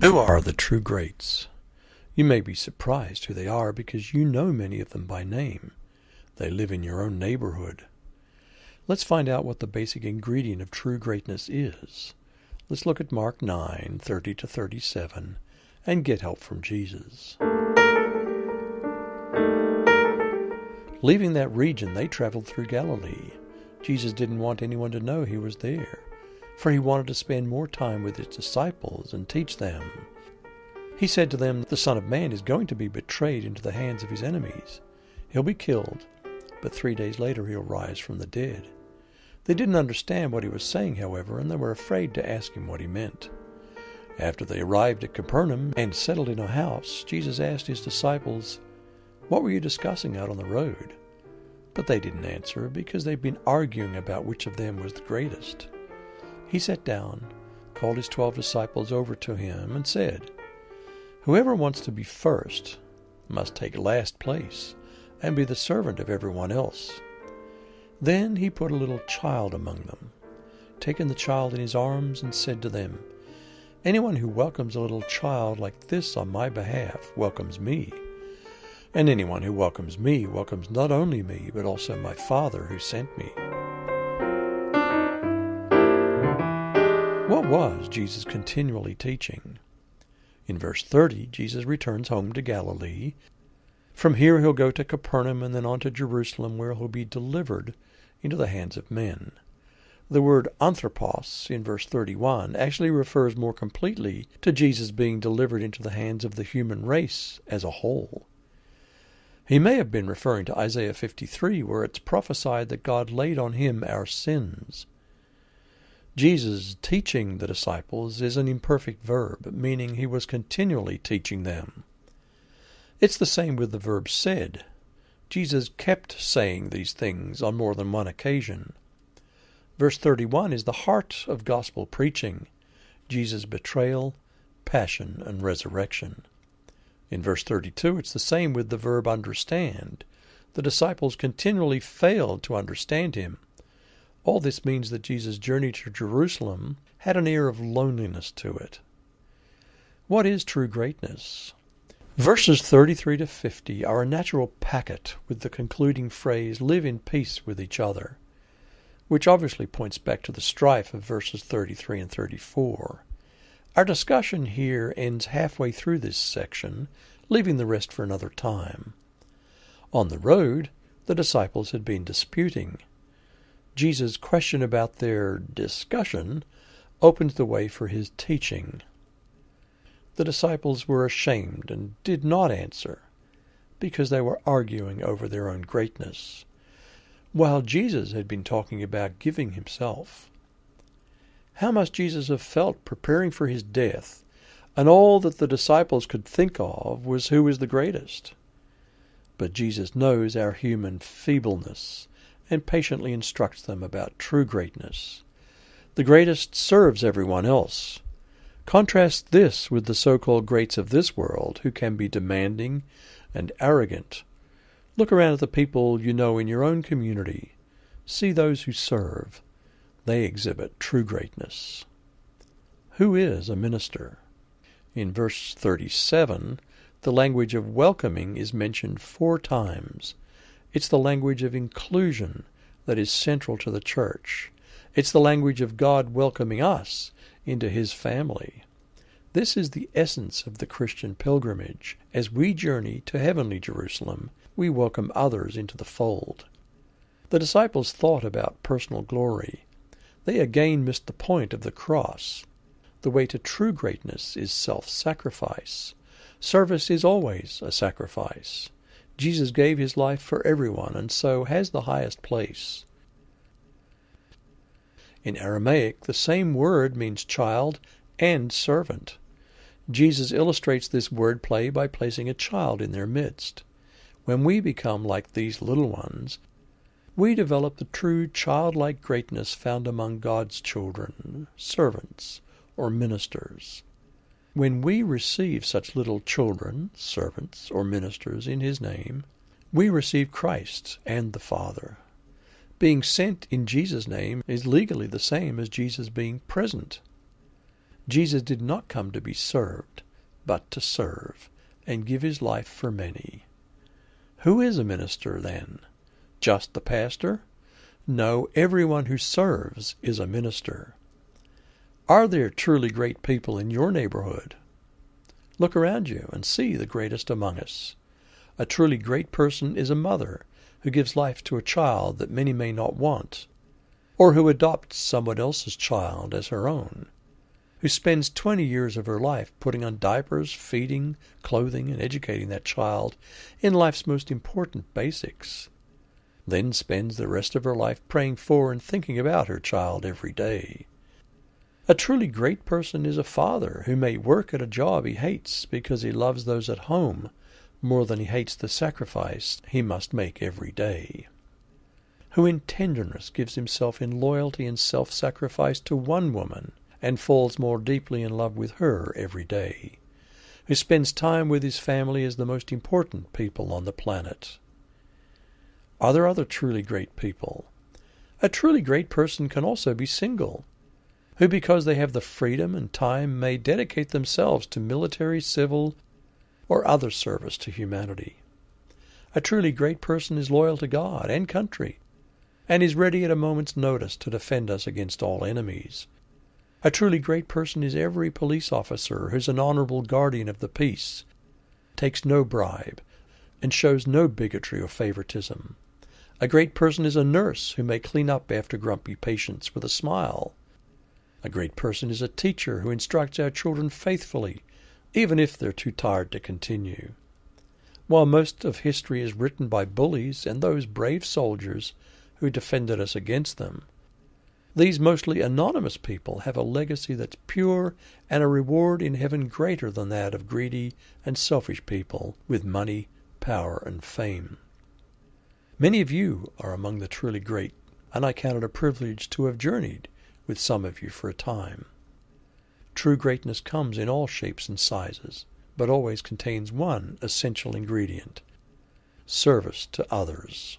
Who are the true greats? You may be surprised who they are because you know many of them by name. They live in your own neighborhood. Let's find out what the basic ingredient of true greatness is. Let's look at Mark 9, 30 to 37, and get help from Jesus. Leaving that region, they traveled through Galilee. Jesus didn't want anyone to know he was there, for he wanted to spend more time with his disciples and teach them. He said to them, The Son of Man is going to be betrayed into the hands of his enemies. He'll be killed, but three days later he'll rise from the dead. They didn't understand what he was saying, however, and they were afraid to ask him what he meant. After they arrived at Capernaum and settled in a house, Jesus asked his disciples, What were you discussing out on the road? But they didn't answer because they'd been arguing about which of them was the greatest. He sat down, called his twelve disciples over to him, and said, Whoever wants to be first must take last place and be the servant of everyone else. Then he put a little child among them, taking the child in his arms, and said to them, Anyone who welcomes a little child like this on my behalf welcomes me. And anyone who welcomes me welcomes not only me, but also my Father who sent me. Was Jesus continually teaching? In verse 30, Jesus returns home to Galilee. From here he'll go to Capernaum and then on to Jerusalem, where he'll be delivered into the hands of men. The word anthropos in verse 31 actually refers more completely to Jesus being delivered into the hands of the human race as a whole. He may have been referring to Isaiah 53, where it's prophesied that God laid on him our sins. Jesus teaching the disciples is an imperfect verb, meaning he was continually teaching them. It's the same with the verb said. Jesus kept saying these things on more than one occasion. Verse 31 is the heart of gospel preaching Jesus' betrayal, passion, and resurrection. In verse 32, it's the same with the verb understand. The disciples continually failed to understand him. All this means that Jesus' journey to Jerusalem had an air of loneliness to it. What is true greatness? Verses 33 to 50 are a natural packet with the concluding phrase, live in peace with each other, which obviously points back to the strife of verses 33 and 34. Our discussion here ends halfway through this section, leaving the rest for another time. On the road, the disciples had been disputing. Jesus' question about their discussion opens the way for his teaching. The disciples were ashamed and did not answer because they were arguing over their own greatness, while Jesus had been talking about giving himself. How must Jesus have felt preparing for his death, and all that the disciples could think of was who was the greatest? But Jesus knows our human feebleness and patiently instructs them about true greatness. The greatest serves everyone else. Contrast this with the so called greats of this world who can be demanding and arrogant. Look around at the people you know in your own community. See those who serve they exhibit true greatness. Who is a minister? In verse 37, the language of welcoming is mentioned four times. It's the language of inclusion that is central to the church. It's the language of God welcoming us into his family. This is the essence of the Christian pilgrimage. As we journey to heavenly Jerusalem, we welcome others into the fold. The disciples thought about personal glory. They again missed the point of the cross. The way to true greatness is self sacrifice. Service is always a sacrifice. Jesus gave his life for everyone and so has the highest place. In Aramaic, the same word means child and servant. Jesus illustrates this word play by placing a child in their midst. When we become like these little ones, we develop the true childlike greatness found among God's children, servants, or ministers. When we receive such little children, servants, or ministers in His name, we receive Christ and the Father. Being sent in Jesus' name is legally the same as Jesus being present. Jesus did not come to be served, but to serve, and give his life for many. Who is a minister, then? Just the pastor? No, everyone who serves is a minister. Are there truly great people in your neighborhood? Look around you and see the greatest among us. A truly great person is a mother who gives life to a child that many may not want, or who adopts someone else's child as her own, who spends 20 years of her life putting on diapers, feeding, clothing, and educating that child in life's most important basics, then spends the rest of her life praying for and thinking about her child every day. A truly great person is a father who may work at a job he hates because he loves those at home more than he hates the sacrifice he must make every day. Who in tenderness gives himself in loyalty and self sacrifice to one woman and falls more deeply in love with her every day. Who spends time with his family as the most important people on the planet. Are there other truly great people? A truly great person can also be single who, because they have the freedom and time, may dedicate themselves to military, civil, or other service to humanity. A truly great person is loyal to God and country, and is ready at a moment's notice to defend us against all enemies. A truly great person is every police officer who's an honorable guardian of the peace, takes no bribe, and shows no bigotry or favoritism. A great person is a nurse who may clean up after grumpy patients with a smile a great person is a teacher who instructs our children faithfully, even if they're too tired to continue. While most of history is written by bullies and those brave soldiers who defended us against them, these mostly anonymous people have a legacy that's pure and a reward in heaven greater than that of greedy and selfish people with money, power, and fame. Many of you are among the truly great, and I count it a privilege to have journeyed with some of you for a time. True greatness comes in all shapes and sizes, but always contains one essential ingredient service to others.